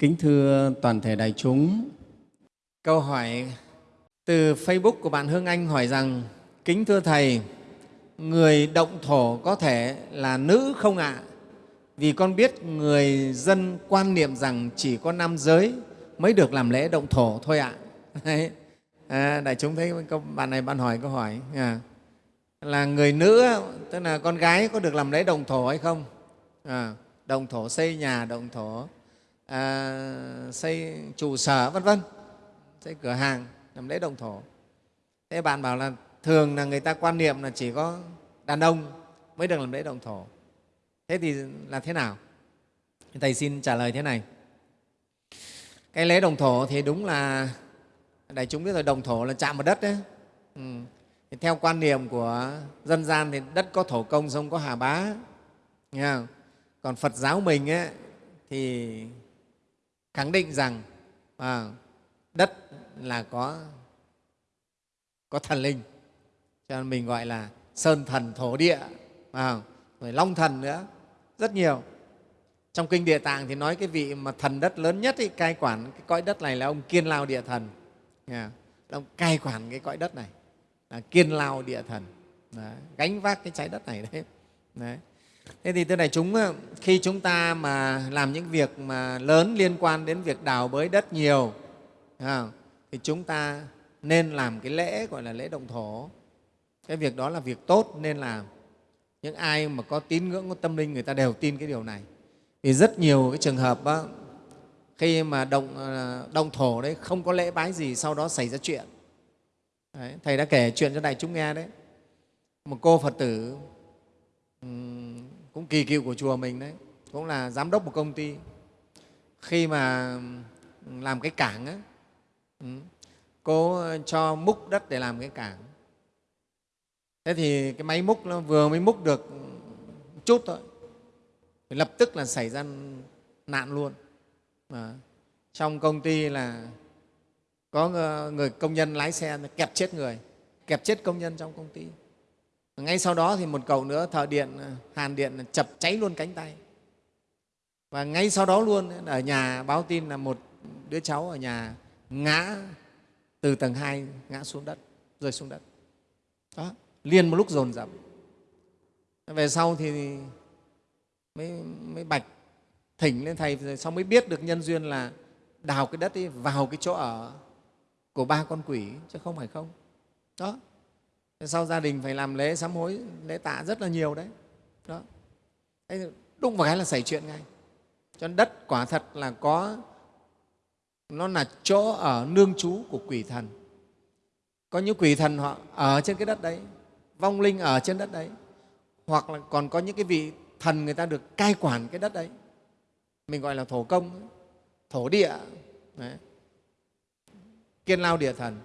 Kính thưa toàn thể đại chúng, câu hỏi từ Facebook của bạn Hương Anh hỏi rằng Kính thưa Thầy, người động thổ có thể là nữ không ạ? Vì con biết người dân quan niệm rằng chỉ có nam giới mới được làm lễ động thổ thôi ạ. Đấy. À, đại chúng thấy câu bạn này bạn hỏi câu hỏi à, là người nữ tức là con gái có được làm lễ động thổ hay không? À, động thổ xây nhà, động thổ à, xây trụ sở vân vân, xây cửa hàng làm lễ động thổ. Thế bạn bảo là thường là người ta quan niệm là chỉ có đàn ông mới được làm lễ động thổ. Thế thì là thế nào? Thầy xin trả lời thế này. Cái lễ đồng thổ thì đúng là đại chúng biết rồi đồng thổ là chạm vào đất đấy. Ừ. Thì theo quan niệm của dân gian thì đất có thổ công sông có hà bá. Nghe không? Còn Phật giáo mình ấy, thì khẳng định rằng à, đất là có, có thần linh cho nên mình gọi là sơn thần thổ địa à, rồi long thần nữa rất nhiều trong kinh địa tạng thì nói cái vị mà thần đất lớn nhất ý, cai quản cái cõi đất này là ông kiên lao địa thần yeah. ông cai quản cái cõi đất này là kiên lao địa thần đấy. gánh vác cái trái đất này đấy. đấy thế thì thưa đại chúng ờ, khi chúng ta mà làm những việc mà lớn liên quan đến việc đào bới đất nhiều thì chúng ta nên làm cái lễ gọi là lễ động thổ. Cái việc đó là việc tốt nên làm. Những ai mà có tín ngưỡng có tâm linh người ta đều tin cái điều này. Vì rất nhiều cái trường hợp đó, khi mà động, ờ, động thổ đấy không có lễ bái gì sau đó xảy ra chuyện. Đấy, thầy đã kể chuyện cho đại chúng nghe đấy. Một cô phật tử cũng kỳ cựu của chùa mình đấy. Cũng là giám đốc một công ty. Khi mà ừ, làm cái cảng ấy, ừ, cô cho múc đất để làm cái cảng. Thế thì cái máy múc nó vừa mới múc được chút thôi thì lập tức là xảy ra nạn luôn. À, trong công ty là có người công nhân lái xe kẹp chết người kẹp chết công nhân trong công ty ngay sau đó thì một cậu nữa thợ điện ờ, hàn điện chập cháy luôn cánh tay. Và ngay sau đó luôn ờ, ở nhà báo tin là một đứa cháu ở nhà ngã từ tầng 2 ngã xuống đất rơi xuống đất. Đó liền một lúc dồn dập. Về sau thì mới, mới bạch thỉnh lên thầy rồi sau mới biết được nhân duyên là đào cái đất ấy vào cái chỗ ở của ba con quỷ chứ không phải không. Đó sau gia đình phải làm lễ sám hối, lễ tạ rất là nhiều đấy. Đó. Đúng vào cái là xảy chuyện ngay. Cho nên đất quả thật là có, nó là chỗ ở nương trú của quỷ thần. Có những quỷ thần họ ở trên cái đất đấy, vong linh ở trên đất đấy, hoặc là còn có những cái vị thần người ta được cai quản cái đất đấy. Mình gọi là thổ công, thổ địa. Đấy. kiên lao địa thần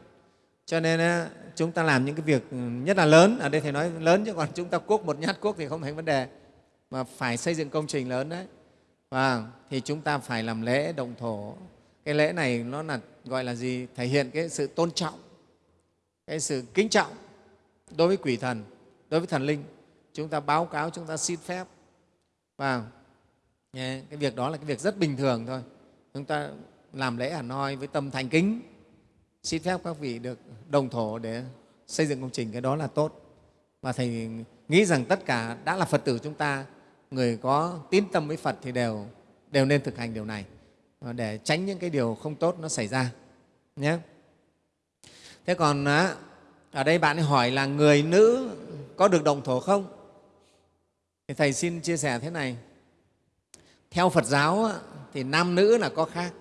cho nên chúng ta làm những cái việc ừ, nhất là lớn. Ở đây thầy nói lớn chứ còn chúng ta cuốc một nhát cuốc thì không thành vấn đề. Mà phải xây dựng công trình lớn đấy. Và thì chúng ta phải làm lễ, động thổ. Cái lễ này nó là, gọi là gì? Thể hiện cái sự tôn trọng, cái sự kính trọng đối với quỷ thần, đối với thần linh. Chúng ta báo cáo, chúng ta xin phép. Và cái việc đó là cái việc rất bình thường thôi. Chúng ta làm lễ hẳn hoi với tâm thành kính xin phép các vị được đồng thổ để xây dựng công trình cái đó là tốt. Và thầy nghĩ rằng tất cả đã là phật tử chúng ta người có tín tâm với phật thì đều đều nên thực hành điều này. Để tránh những cái điều không tốt nó xảy ra nhé. Thế còn ở đây bạn ấy hỏi là người nữ có được đồng thổ không? Thì thầy xin chia sẻ thế này. Theo phật giáo thì nam nữ là có khác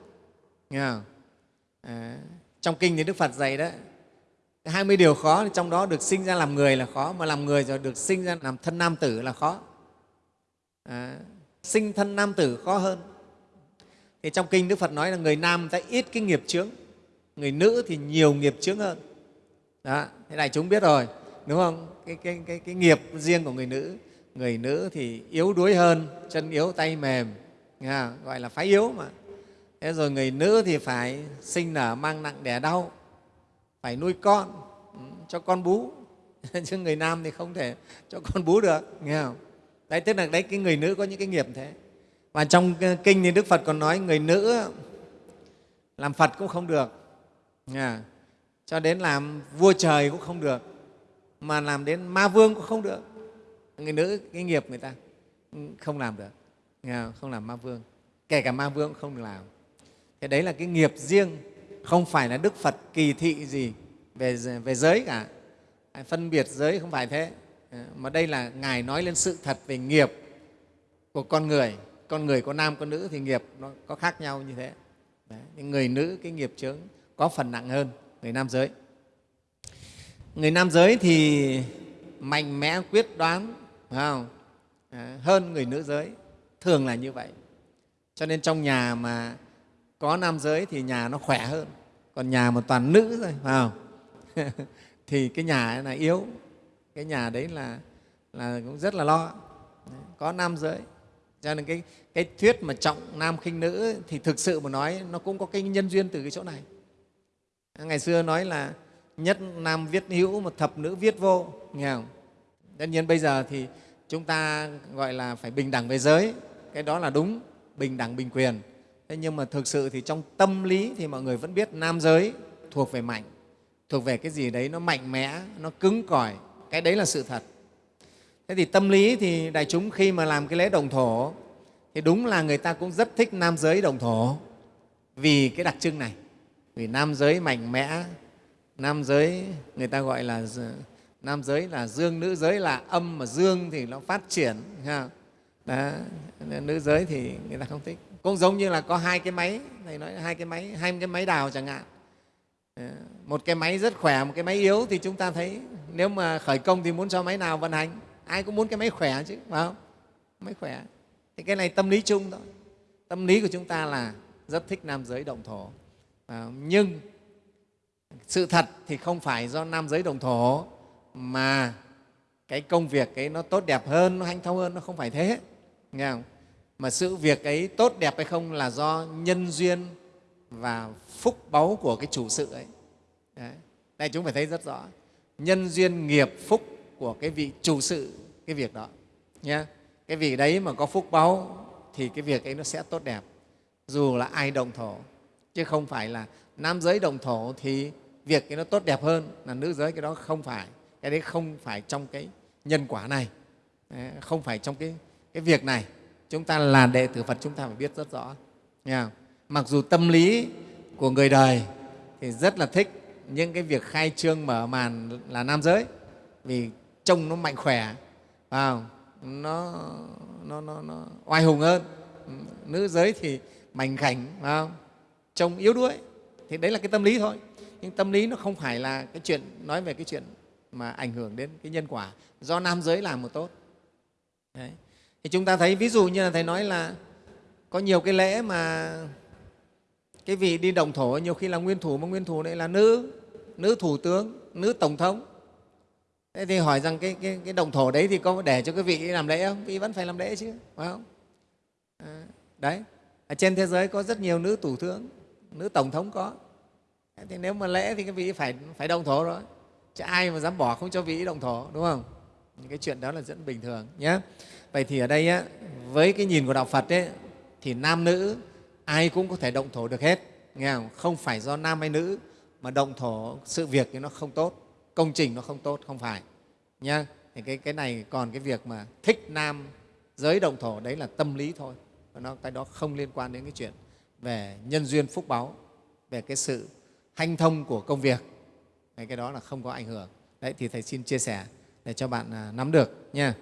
nghe không? À, trong kinh thì đức phật dạy đó 20 điều khó trong đó được sinh ra làm người là khó mà làm người rồi được sinh ra làm thân nam tử là khó. À, sinh thân nam tử khó hơn. Thì trong kinh đức phật nói là người nam ta ít cái nghiệp chướng người nữ thì nhiều nghiệp chướng hơn. Đó thế này chúng biết rồi đúng không? Cái, cái, cái, cái nghiệp riêng của người nữ người nữ thì yếu đuối hơn chân yếu tay mềm nghe gọi là phái yếu mà thế rồi người nữ thì phải sinh nở mang nặng đẻ đau, phải nuôi con ừ, cho con bú. Chứ người nam thì không thể cho con bú được, nghe không? Đấy, tức là đấy, cái người nữ có những cái nghiệp thế. Và trong ờ, kinh thì đức phật còn nói người nữ làm phật cũng không được, nghe cho đến làm vua trời cũng không được, mà làm đến ma vương cũng không được. Người nữ, cái nghiệp người ta ừ, không làm được không? Làm ma vương. Kể cả ma vương cũng không được làm thế đấy là cái nghiệp riêng không phải là đức phật kỳ thị gì về, về giới cả. Phân biệt giới không phải thế. Ờ, mà đây là ngài nói lên sự thật về nghiệp của con người. Con người có nam có nữ thì nghiệp nó có khác nhau như thế. Đấy. người nữ cái nghiệp chướng có phần nặng hơn người nam giới. Người nam giới thì mạnh mẽ quyết đoán phải không? À, hơn người nữ giới. Thường là như vậy. Cho nên trong nhà mà có nam giới thì nhà nó khỏe hơn còn nhà mà toàn nữ rồi phải không? Thì cái nhà là yếu. Cái nhà đấy là, là cũng rất là lo. Có nam giới. Cho nên cái, cái thuyết mà trọng nam khinh nữ thì thực sự mà nói nó cũng có cái nhân duyên từ cái chỗ này. Ngày xưa nói là nhất nam viết hữu mà thập nữ viết vô nghe không? Tất nhiên bây giờ thì chúng ta gọi là phải bình đẳng về giới. Cái đó là đúng bình đẳng bình quyền thế nhưng mà thực sự thì trong tâm lý thì mọi người vẫn biết nam giới thuộc về mạnh, thuộc về cái gì đấy nó mạnh mẽ, nó cứng cỏi. Cái đấy là sự thật. Thế thì tâm lý thì đại chúng khi mà làm cái lễ đồng thổ, thì đúng là người ta cũng rất thích nam giới đồng thổ vì cái đặc trưng này. Vì nam giới mạnh mẽ, nam giới người ta gọi là nam giới là dương, nữ giới là âm mà dương thì nó phát triển đó. nữ giới thì người ta không thích. Cũng giống như là có hai cái máy thầy nói hai cái máy hai cái máy đào chẳng hạn. Ờ, một cái máy rất khỏe một cái máy yếu thì chúng ta thấy nếu mà khởi công thì muốn cho máy nào vận hành? Ai cũng muốn cái máy khỏe chứ phải không? Máy khỏe. Thì cái này tâm lý chung thôi. Tâm lý của chúng ta là rất thích nam giới động thổ. À, nhưng sự thật thì không phải do nam giới đồng thổ mà cái công việc ấy nó tốt đẹp hơn nó hanh thông hơn nó không phải thế nghe không? mà sự việc ấy tốt đẹp hay không là do nhân duyên và phúc báu của cái chủ sự ấy. Đấy. đây chúng phải thấy rất rõ. Nhân duyên nghiệp phúc của cái vị chủ sự cái việc đó. Nhé cái vị đấy mà có phúc báu thì cái việc ấy nó sẽ tốt đẹp. Dù là ai đồng thổ. Chứ không phải là nam giới đồng thổ thì việc cái nó tốt đẹp hơn là nữ giới. Cái đó không phải. Cái đấy không phải trong cái nhân quả này. Không phải trong cái, cái việc này chúng ta là đệ tử phật chúng ta phải biết rất rõ. Nha mặc dù tâm lý của người đời thì rất là thích những cái việc khai trương mở màn là nam giới vì trông nó mạnh khỏe vào nó, nó, nó, nó oai hùng hơn. Nữ giới thì mảnh khảnh vào trông yếu đuối thì đấy là cái tâm lý thôi. Nhưng tâm lý nó không phải là cái chuyện nói về cái chuyện mà ảnh hưởng đến cái nhân quả. Do nam giới làm một tốt. Đấy thì chúng ta thấy ví dụ như là thầy nói là có nhiều cái lễ mà cái vị đi đồng thổ nhiều khi là nguyên thủ mà nguyên thủ này là nữ nữ thủ tướng nữ tổng thống. Thế thì hỏi rằng cái, cái, cái đồng thổ đấy thì có để cho cái vị làm lễ không? Vị vẫn phải làm lễ chứ phải không? À, đấy. Ở trên thế giới có rất nhiều nữ thủ tướng nữ tổng thống có. Thì nếu mà lễ thì cái vị phải phải đồng thổ rồi. Chứ ai mà dám bỏ không cho vị đồng thổ đúng không? Những cái chuyện đó là rất bình thường nhé vậy thì ở đây á, với cái nhìn của đạo phật ấy, thì nam nữ ai cũng có thể động thổ được hết nghe không? không phải do nam hay nữ mà động thổ sự việc thì nó không tốt công trình nó không tốt không phải nhá. Thì cái, cái này còn cái việc mà thích nam giới động thổ đấy là tâm lý thôi. Và nó cái đó không liên quan đến cái chuyện về nhân duyên phúc báu về cái sự hanh thông của công việc. Cái đó là không có ảnh hưởng. Đấy thì thầy xin chia sẻ để cho bạn à, nắm được nha